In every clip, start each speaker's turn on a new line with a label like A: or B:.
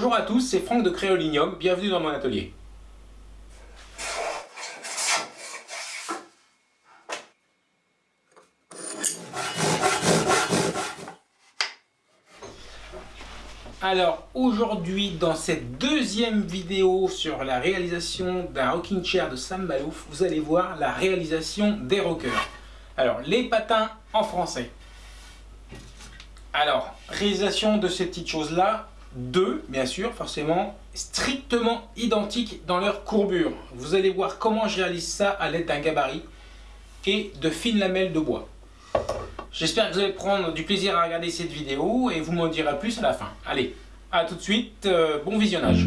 A: Bonjour à tous, c'est Franck de Créolinium, bienvenue dans mon atelier. Alors aujourd'hui dans cette deuxième vidéo sur la réalisation d'un rocking chair de Sam Malouf, vous allez voir la réalisation des rockers. Alors les patins en français. Alors, réalisation de ces petites choses là, deux, bien sûr, forcément, strictement identiques dans leur courbure. Vous allez voir comment je réalise ça à l'aide d'un gabarit et de fines lamelles de bois. J'espère que vous allez prendre du plaisir à regarder cette vidéo et vous m'en direz plus à la fin. Allez, à tout de suite, euh, bon visionnage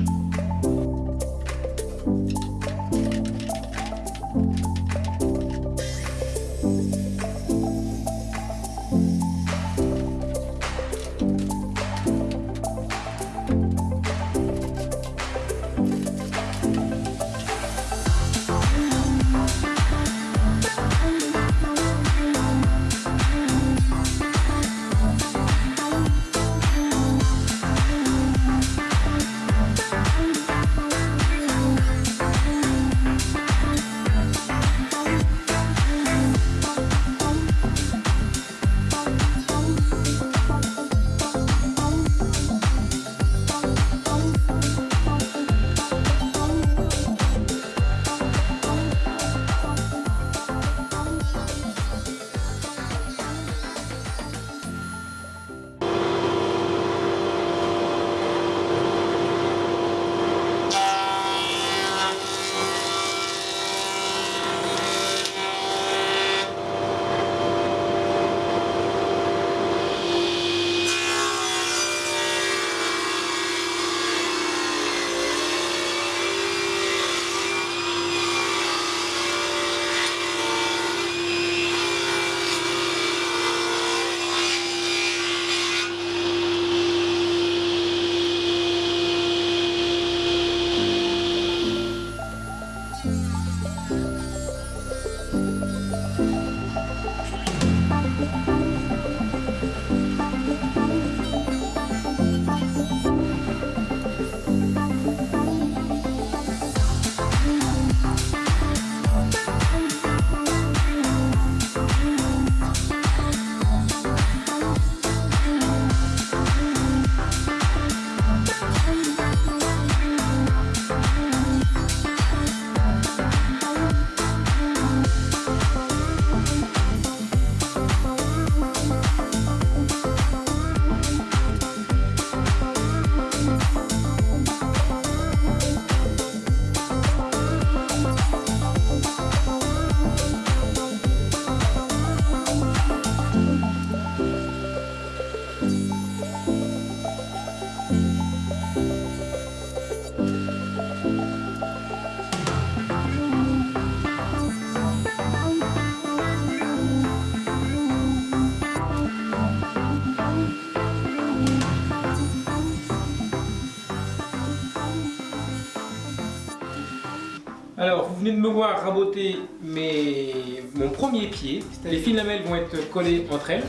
A: me voir raboter mes... mon premier pied. Les fines lamelles vont être collées entre elles.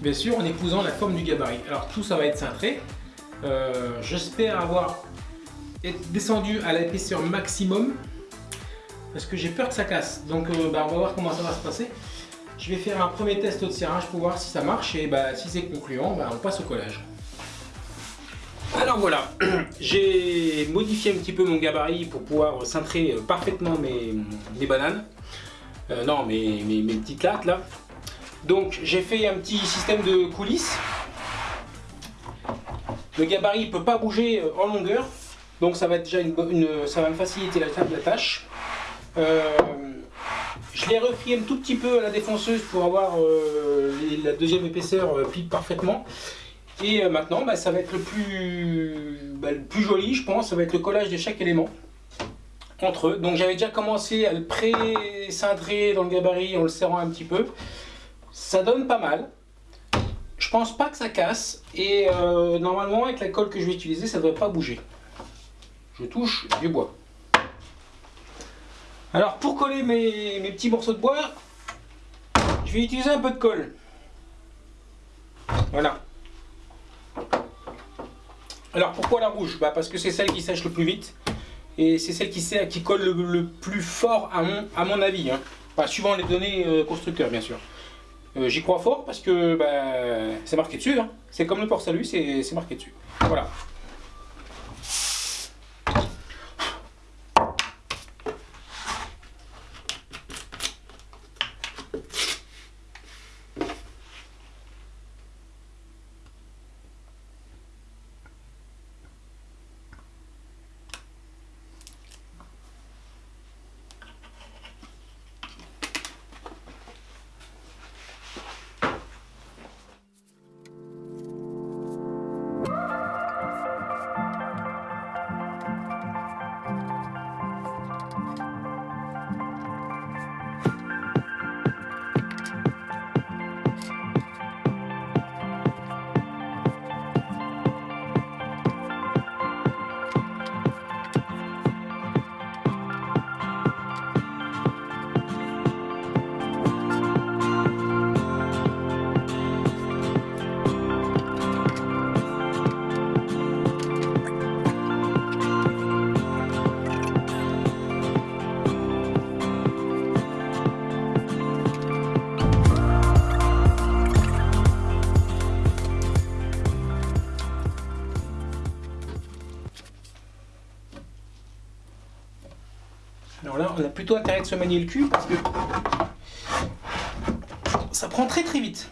A: Bien sûr, en épousant la forme du gabarit. Alors, tout ça va être cintré. Euh, j'espère avoir descendu à l'épaisseur maximum. Parce que j'ai peur que ça casse. Donc, euh, bah, on va voir comment ça va se passer. Je vais faire un premier test de serrage pour voir si ça marche. Et bah, si c'est concluant, bah, on passe au collage. Alors voilà, j'ai modifié un petit peu mon gabarit pour pouvoir cintrer euh, parfaitement mes, bananes. Euh, non, mes, petites lattes là. Donc j'ai fait un petit système de coulisses. Le gabarit ne peut pas bouger euh, en longueur. Donc ça va déjà une, ça va me faciliter la, la tâche. je l'ai refait un tout petit peu à la défonceuse pour avoir la deuxième épaisseur plie parfaitement. Et euh, maintenant, bah, ça va être le plus, bah, le plus joli, je pense, ça va être le collage de chaque élément entre eux. Donc j'avais déjà commencé à le pré-cintrer dans le gabarit en le serrant un petit peu. Ça donne pas mal. Je pense pas que ça casse. Et euh, normalement, avec la colle que je vais utiliser, ça ne devrait pas bouger. Je touche du bois. Alors pour coller mes, mes petits morceaux de bois, je vais utiliser un peu de colle. Voilà. Alors pourquoi la rouge? Bah Parce que c'est celle qui sèche le plus vite. Et c'est celle qui, colle le, plus fort à mon, à mon avis. Bah, suivant les données euh, constructeurs bien sûr. Euh, j'y crois fort parce que bah, c'est marqué dessus. Hein. C'est comme le port salut, c'est marqué dessus. Voilà. Alors là, on a plutôt intérêt de se manier le cul parce que ça prend très très vite.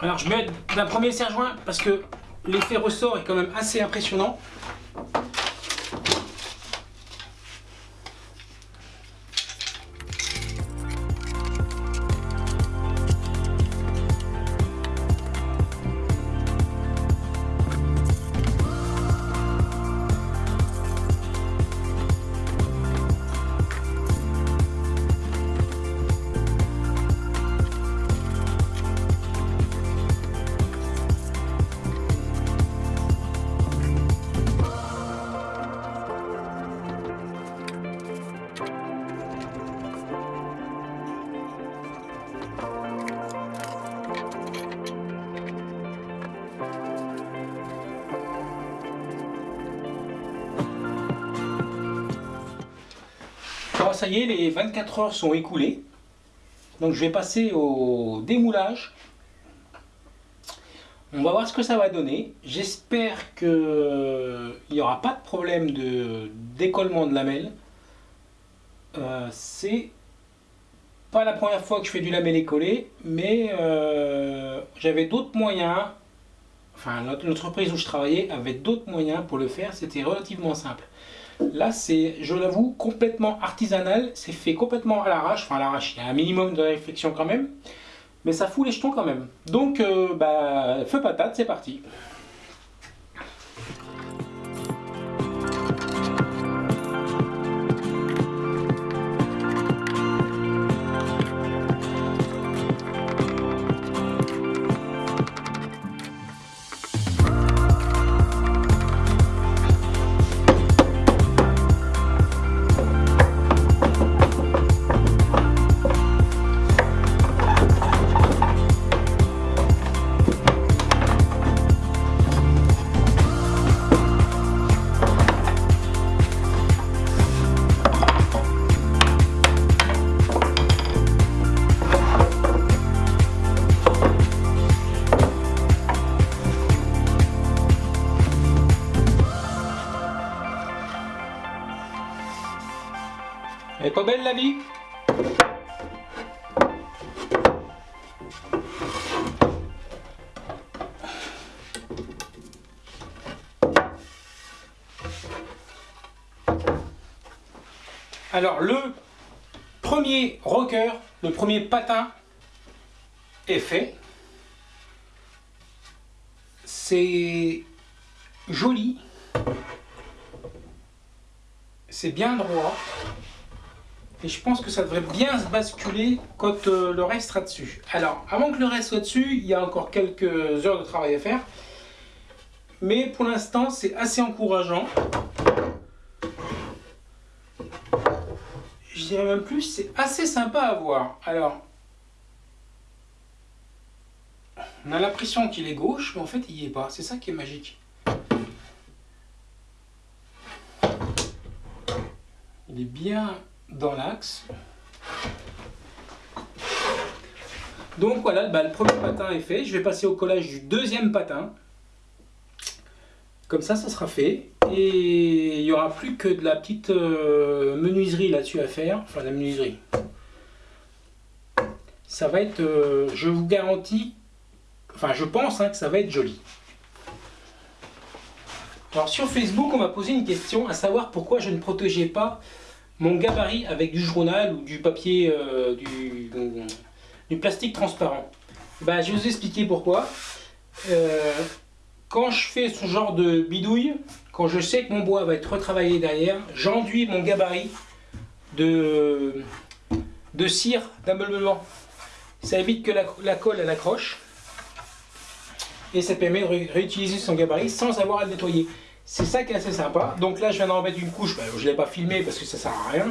A: Alors je mets d'un premier serre-joint parce que l'effet ressort est quand même assez impressionnant. Ça y est, les 24 heures sont écoulées. Donc je vais passer au démoulage. On va voir ce que ça va donner. J'espère qu'il n'y aura pas de problème de décollement de lamelle. Euh, c'est pas la première fois que je fais du lamelle écollé, mais euh, j'avais d'autres moyens. Enfin, l'entreprise où je travaillais avait d'autres moyens pour le faire. C'était relativement simple. Là, c'est, je l'avoue, complètement artisanal. C'est fait complètement à l'arrache. Enfin, à l'arrache, il y a un minimum de réflexion quand même. Mais ça fout les jetons quand même. Donc, euh, bah, feu patate, c'est parti. Alors le premier rocker, le premier patin est fait. C'est joli. C'est bien droit. Et je pense que ça devrait bien se basculer quand euh, le reste sera dessus. Alors, avant que le reste soit dessus, il y a encore quelques heures de travail à faire. Mais pour l'instant, c'est assez encourageant. Je dirais même plus, c'est assez sympa à voir. Alors, on a l'impression qu'il est gauche, mais en fait il n'y est pas. C'est ça qui est magique. Il est bien dans l'axe. Donc voilà, bah, le premier patin est fait. Je vais passer au collage du deuxième patin. Comme ça, ça sera fait. Et il n'y aura plus que de la petite euh, menuiserie là-dessus à faire. Enfin, la menuiserie. Ça va être, euh, je vous garantis, enfin je pense hein, que ça va être joli. Alors sur Facebook, on m'a posé une question à savoir pourquoi je ne protégeais pas mon gabarit avec du journal ou du papier, euh, du, du, plastique transparent. Bah, je vais vous expliquer pourquoi quand je fais ce genre de bidouille, quand je sais que mon bois va être retravaillé derrière, j'enduis mon gabarit de, de cire d'ameublement. Ça évite que la, colle elle accroche et ça permet de réutiliser son gabarit sans avoir à le nettoyer. C'est ça qui est assez sympa. Donc là je viens d'en mettre une couche, bah, je ne l'ai pas filmé parce que ça sert à rien.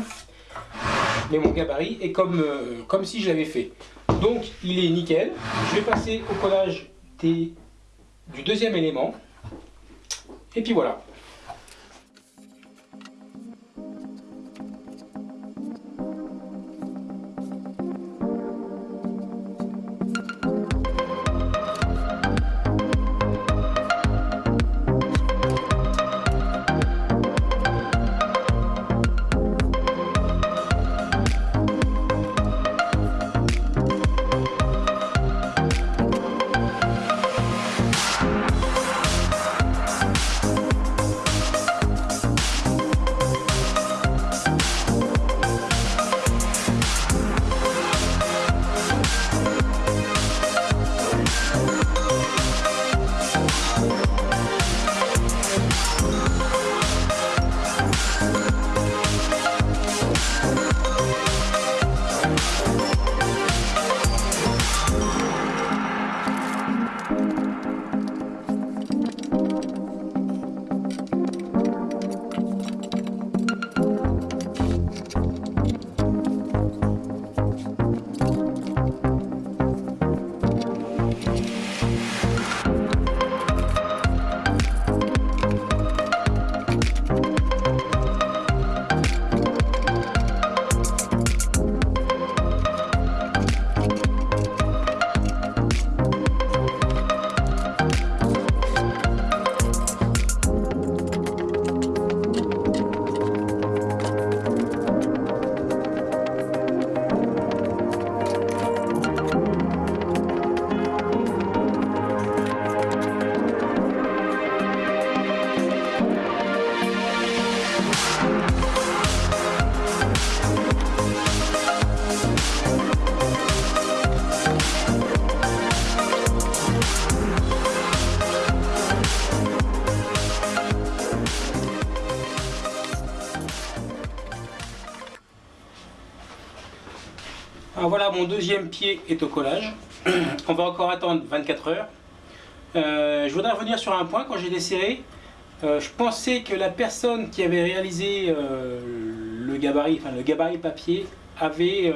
A: Mais mon gabarit est comme, euh, comme si je l'avais fait. Donc il est nickel. Je vais passer au collage des du deuxième élément. Et puis voilà. Deuxième pied est au collage. On va encore attendre 24 heures. Euh, je voudrais revenir sur un point, quand j'ai desserré, euh, je pensais que la personne qui avait réalisé euh, le gabarit, enfin le gabarit papier, avait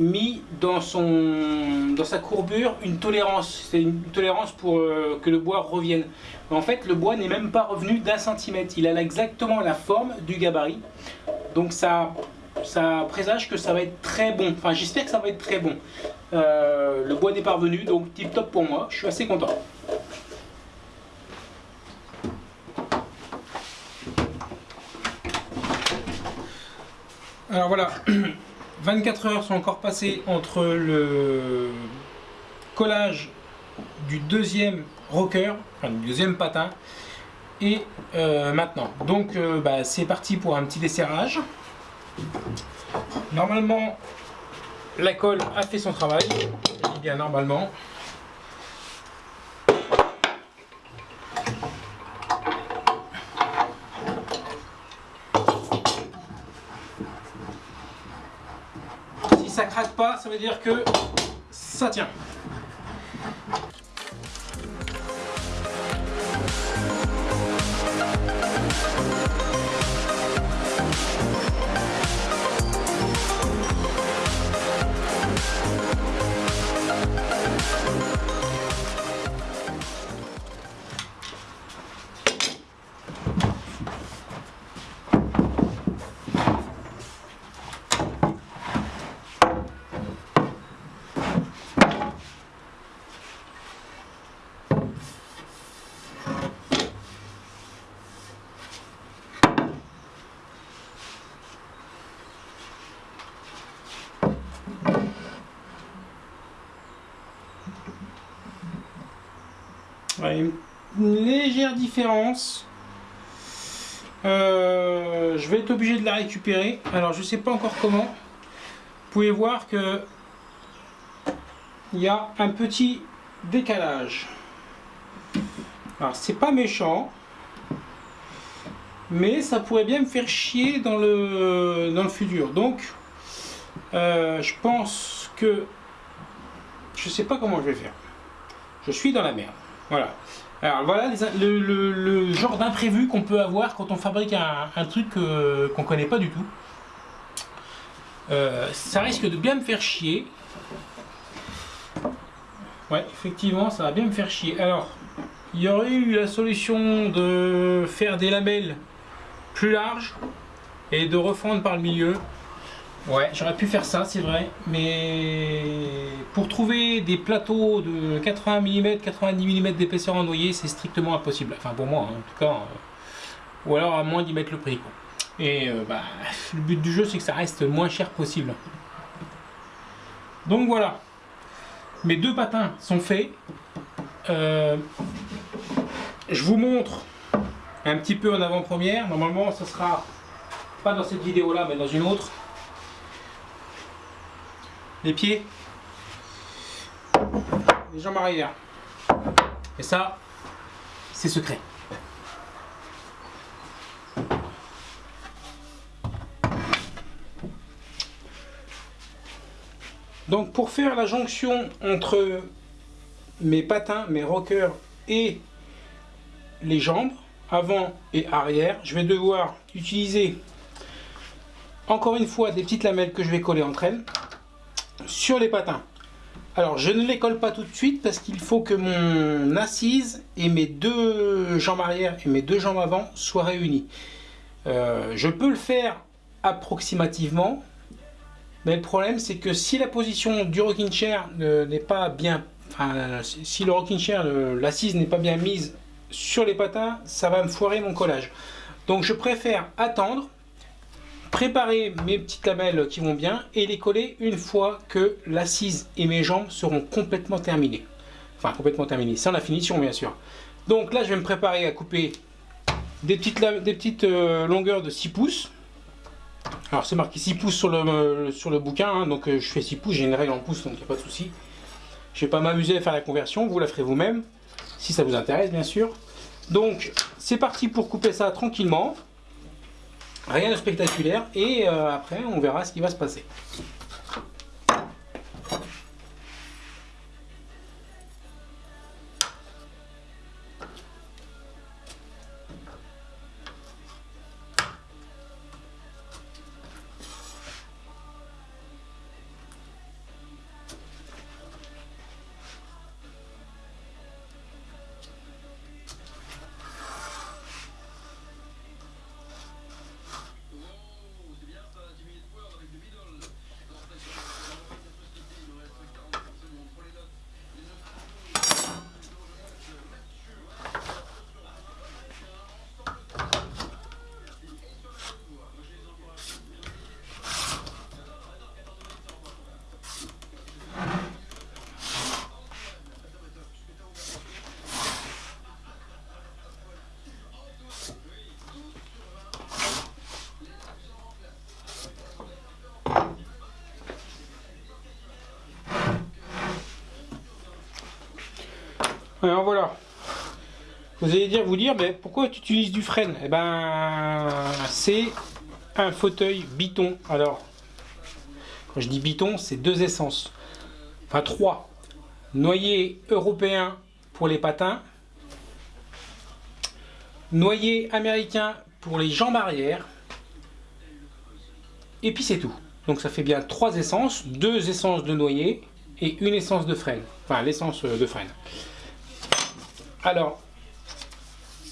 A: mis dans, son, dans sa courbure une tolérance. C'est une tolérance pour que le bois revienne. en fait, le bois n'est même pas revenu d'un centimètre. Il a exactement la forme du gabarit. Donc ça ça présage que ça va être très bon. Enfin, j'espère que ça va être très bon. Euh, le bois n'est pas revenu, donc tip top pour moi. Je suis assez content. Alors voilà, 24 heures sont encore passées entre le collage du deuxième rocker, enfin du deuxième patin, et euh, maintenant. Donc euh, bah, c'est parti pour un petit desserrage. Normalement, la colle a fait son travail. Je bien normalement. Si ça craque pas, ça veut dire que ça tient. Une légère différence. Euh, je vais être obligé de la récupérer. Alors je sais pas encore comment. Vous pouvez voir que il y a un petit décalage. Alors c'est pas méchant, mais ça pourrait bien me faire chier dans le, dans le futur. Donc euh, je pense que je sais pas comment je vais faire. Je suis dans la merde. Voilà. Alors voilà le, genre d'imprévu qu'on peut avoir quand on fabrique un, truc qu'on qu'on connaît pas du tout. Euh, ça risque de bien me faire chier. Ouais, effectivement, ça va bien me faire chier. Alors, il y aurait eu la solution de faire des lamelles plus larges et de refendre par le milieu. Ouais, j'aurais pu faire ça, c'est vrai, mais pour trouver des plateaux de 80 mm, 90 mm d'épaisseur en noyer, c'est strictement impossible. Enfin, pour moi, hein, en tout cas. Euh, ou alors à moins d'y mettre le prix. Et euh, bah, le but du jeu, c'est que ça reste le moins cher possible. Donc voilà. Mes deux patins sont faits. Euh, je vous montre un petit peu en avant-première. Normalement, ce sera pas dans cette vidéo-là, mais dans une autre les pieds, les jambes arrière. Et ça, c'est secret. Donc pour faire la jonction entre mes patins, mes rockers et les jambes, avant et arrière, je vais devoir utiliser encore une fois des petites lamelles que je vais coller entre elles sur les patins. Alors je ne les colle pas tout de suite parce qu'il faut que mon assise et mes deux jambes arrière et mes deux jambes avant soient réunies. Euh, je peux le faire approximativement, mais le problème c'est que si la position du rocking chair n'est pas bien, si le rocking chair, l'assise n'est pas bien mise sur les patins, ça va me foirer mon collage. Donc je préfère attendre préparer mes petites lamelles qui vont bien et les coller une fois que l'assise et mes jambes seront complètement terminées. Enfin, complètement terminées, sans la finition bien sûr. Donc là, je vais me préparer à couper des petites, euh, longueurs de 6 pouces. Alors c'est marqué 6 pouces sur le, le bouquin, hein, donc euh, je fais 6 pouces, j'ai une règle en pouces, donc il n'y a pas de souci. Je vais pas m'amuser à faire la conversion, vous la ferez vous-même, si ça vous intéresse bien sûr. Donc c'est parti pour couper ça tranquillement. Rien de spectaculaire et euh, après on verra ce qui va se passer. Alors voilà. Vous allez dire, vous dire, mais pourquoi tu utilises du frein Eh ben, c'est un fauteuil biton. Alors, quand je dis biton, c'est deux essences. Enfin, trois. Noyer européen pour les patins. Noyer américain pour les jambes arrière. Et puis c'est tout. Donc ça fait bien trois essences, deux essences de noyer et une essence de frein. Enfin, l'essence de frein. Alors,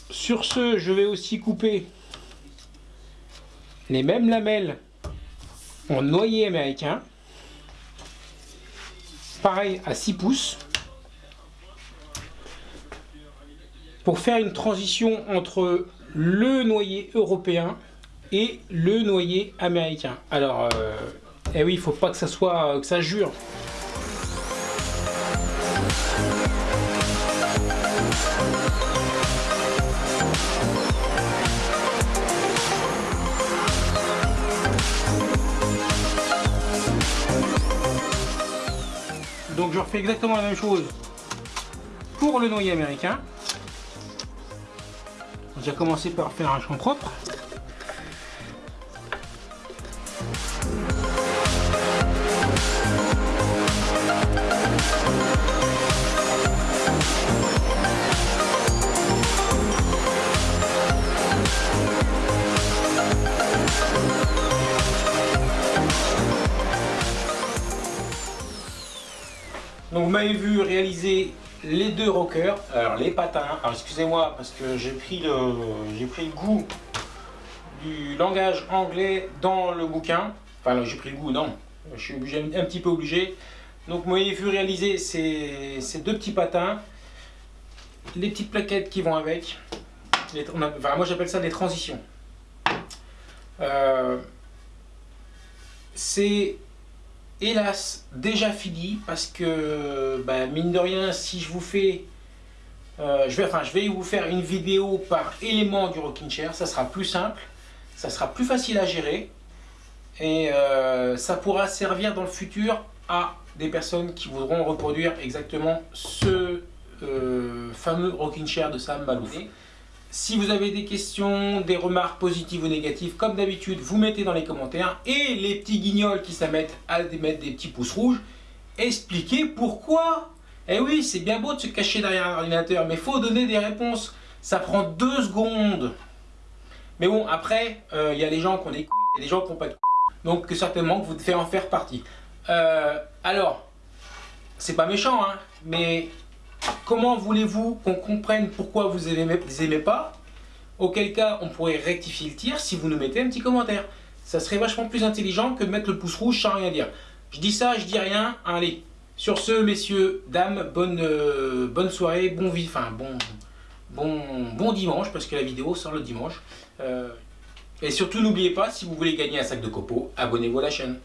A: sur ce, je vais aussi couper les mêmes lamelles en noyer américain. Pareil à 6 pouces. Pour faire une transition entre le noyer européen et le noyer américain. Alors, euh, eh oui, il faut pas que ça soit que ça jure. Donc je refais exactement la même chose pour le noyer américain. J'ai commencé par faire un champ propre. Donc vous m'avez vu réaliser les deux rockers, alors les patins, alors excusez-moi parce que j'ai pris, le, pris le goût du langage anglais dans le bouquin, enfin j'ai pris le goût, non, je suis obligé, un petit peu obligé. Donc vous m'avez vu réaliser ces, ces, deux petits patins, les petites plaquettes qui vont avec, enfin moi j'appelle ça des transitions. Euh, c'est hélas déjà fini parce que bah, mine de rien si je vous fais euh, je vais vous faire une vidéo par élément du rocking chair ça sera plus simple ça sera plus facile à gérer et euh, ça pourra servir dans le futur à des personnes qui voudront reproduire exactement ce euh, fameux rocking chair de Sam Malouf. Si vous avez des questions, des remarques positives ou négatives, comme d'habitude, vous mettez dans les commentaires. Et les petits guignols qui s'amettent à mettre des petits pouces rouges, expliquez pourquoi. Eh oui, c'est bien beau de se cacher derrière un ordinateur, mais il faut donner des réponses. Ça prend deux secondes. Mais bon, après, il euh, y a des gens qui ont des couilles et des gens qui n'ont pas de couilles. Donc certainement vous devez en faire partie. Euh, alors, c'est pas méchant, hein, mais Comment voulez-vous qu'on comprenne pourquoi vous ne les aimez pas? Auquel cas, on pourrait rectifier le tir si vous nous mettez un petit commentaire. Ça serait vachement plus intelligent que de mettre le pouce rouge sans rien dire. Je dis ça, je dis rien. Allez, sur ce, messieurs, dames, bonne, euh, bonne soirée, bon, enfin, bon, bon, bon dimanche, parce que la vidéo sort le dimanche. Euh, et surtout, n'oubliez pas, si vous voulez gagner un sac de copeaux, abonnez-vous à la chaîne.